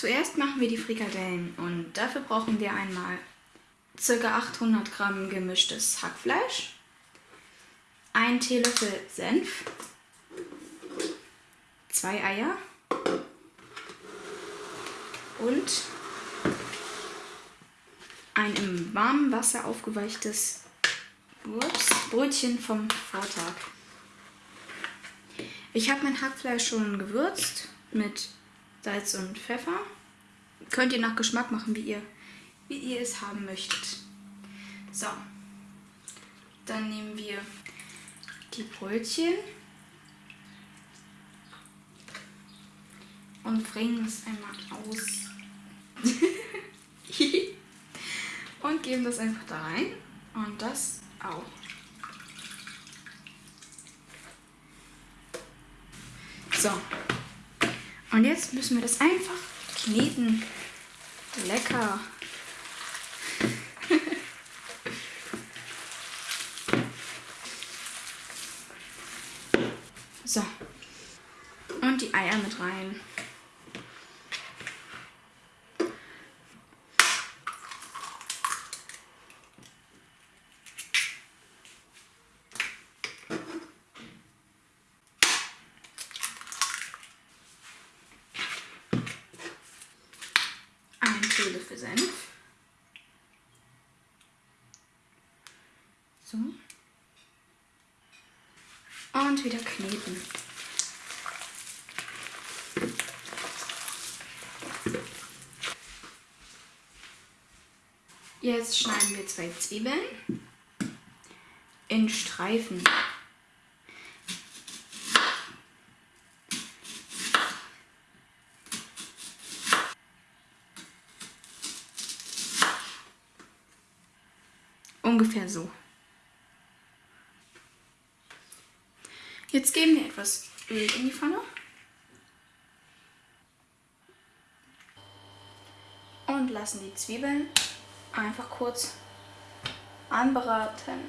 Zuerst machen wir die Frikadellen und dafür brauchen wir einmal ca. 800 Gramm gemischtes Hackfleisch, ein Teelöffel Senf, zwei Eier und ein im warmen Wasser aufgeweichtes Brötchen vom Vortag. Ich habe mein Hackfleisch schon gewürzt mit Salz und Pfeffer. Könnt ihr nach Geschmack machen, wie ihr, wie ihr es haben möchtet. So, dann nehmen wir die Brötchen und bringen es einmal aus. und geben das einfach da rein und das auch. So, und jetzt müssen wir das einfach kneten. Lecker. so. Und die Eier mit rein. Teelöffel Senf. So. Und wieder kneten. Jetzt schneiden wir zwei Zwiebeln in Streifen. Ungefähr so. Jetzt geben wir etwas Öl in die Pfanne. Und lassen die Zwiebeln einfach kurz anbraten.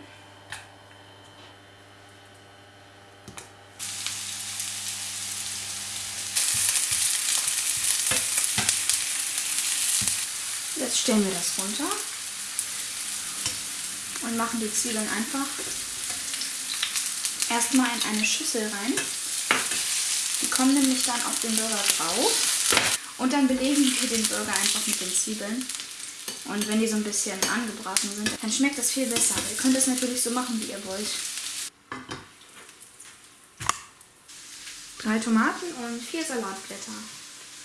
Jetzt stellen wir das runter und machen die Zwiebeln einfach erstmal in eine Schüssel rein. Die kommen nämlich dann auf den Burger drauf. Und dann belegen wir den Burger einfach mit den Zwiebeln. Und wenn die so ein bisschen angebraten sind, dann schmeckt das viel besser. ihr könnt es natürlich so machen, wie ihr wollt. Drei Tomaten und vier Salatblätter.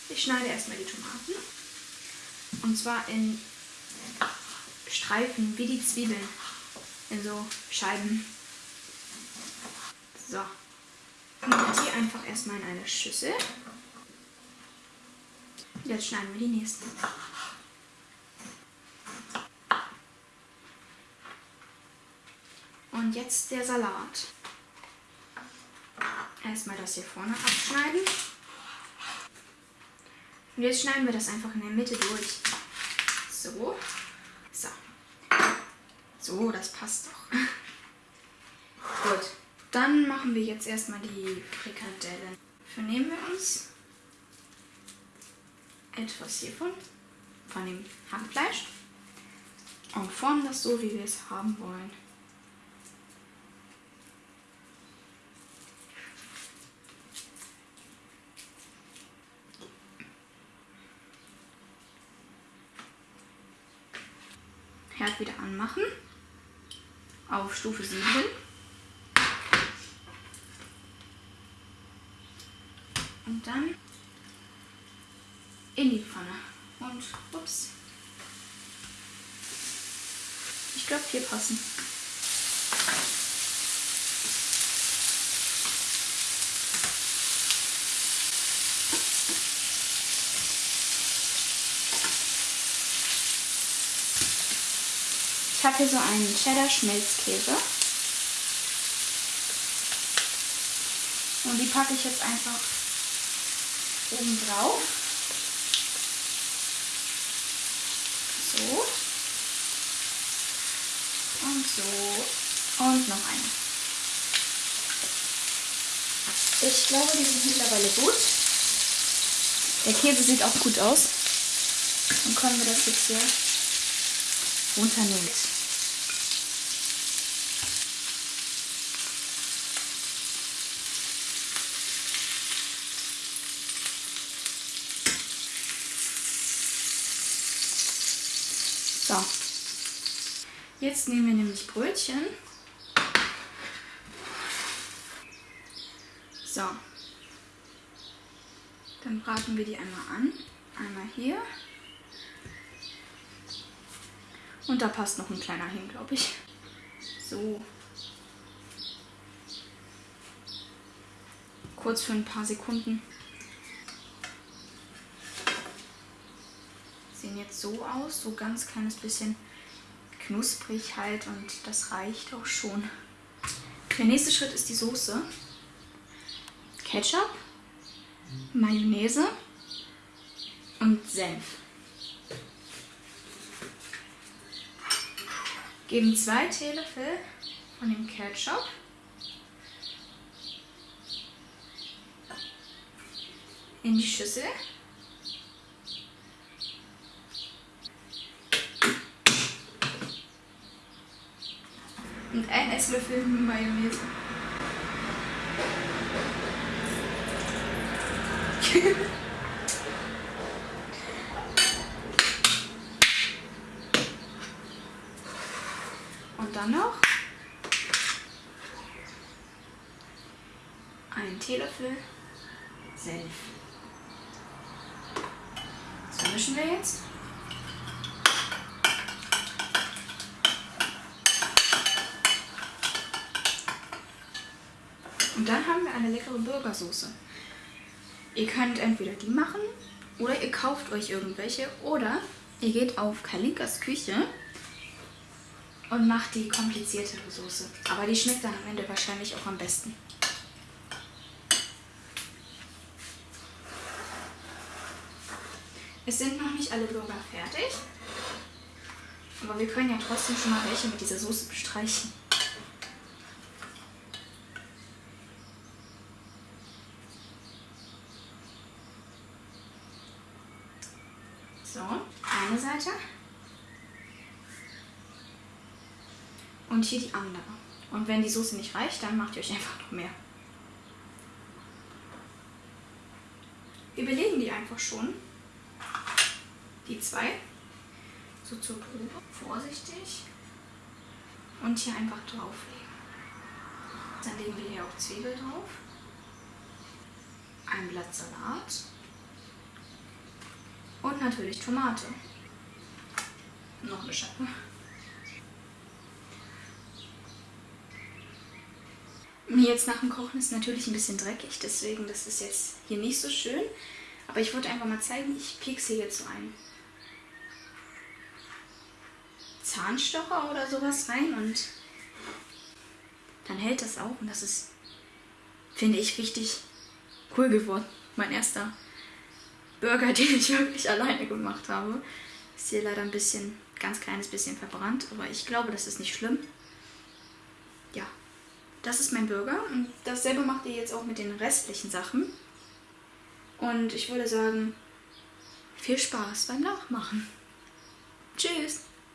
Ich schneide erstmal die Tomaten. Und zwar in Streifen, wie die Zwiebeln. In so Scheiben. So. Und die einfach erstmal in eine Schüssel. Jetzt schneiden wir die nächsten. Und jetzt der Salat. Erstmal das hier vorne abschneiden. Und jetzt schneiden wir das einfach in der Mitte durch. So. So. So, das passt doch. Gut. Dann machen wir jetzt erstmal die Frikadellen. Dafür nehmen wir uns etwas hiervon, von dem Hackfleisch und formen das so, wie wir es haben wollen. Herd wieder anmachen. Auf Stufe 7. Und dann in die Pfanne. Und ups. Ich glaube, hier passen. Habe hier so einen Cheddar-Schmelzkäse. Und die packe ich jetzt einfach oben drauf. So. Und so. Und noch eine. Ich glaube, die sind mittlerweile gut. Der Käse sieht auch gut aus. Dann können wir das jetzt hier runternehmen. So. Jetzt nehmen wir nämlich Brötchen. So. Dann braten wir die einmal an. Einmal hier. Und da passt noch ein kleiner hin, glaube ich. So. Kurz für ein paar Sekunden. Sehen jetzt so aus, so ganz kleines bisschen knusprig halt und das reicht auch schon. Der nächste Schritt ist die Soße. Ketchup, Mayonnaise und Senf. Geben zwei Teelöffel von dem Ketchup. In die Schüssel. Und ein Esslöffel Mayonnaise. Und dann noch einen Teelöffel Senf. So mischen wir jetzt. Und dann haben wir eine leckere Burgersoße. Ihr könnt entweder die machen oder ihr kauft euch irgendwelche oder ihr geht auf Kalinkas Küche und macht die kompliziertere Soße. Aber die schmeckt dann am Ende wahrscheinlich auch am besten. Es sind noch nicht alle Burger fertig. Aber wir können ja trotzdem schon mal welche mit dieser Soße bestreichen. So, eine Seite. Und hier die andere. Und wenn die Soße nicht reicht, dann macht ihr euch einfach noch mehr. Wir belegen die einfach schon. Die zwei. So zur Probe. Vorsichtig. Und hier einfach drauflegen. Dann legen wir hier auch Zwiebel drauf. Ein Blatt Salat. Und natürlich Tomate. Noch eine. Mir jetzt nach dem Kochen ist natürlich ein bisschen dreckig, deswegen das ist jetzt hier nicht so schön. Aber ich wollte einfach mal zeigen, ich piekse jetzt so einen Zahnstocher oder sowas rein und dann hält das auch und das ist, finde ich, richtig cool geworden. Mein erster Burger, den ich wirklich alleine gemacht habe. Ist hier leider ein bisschen, ganz kleines bisschen verbrannt, aber ich glaube, das ist nicht schlimm. Ja, das ist mein Burger und dasselbe macht ihr jetzt auch mit den restlichen Sachen. Und ich würde sagen, viel Spaß beim Nachmachen. Tschüss!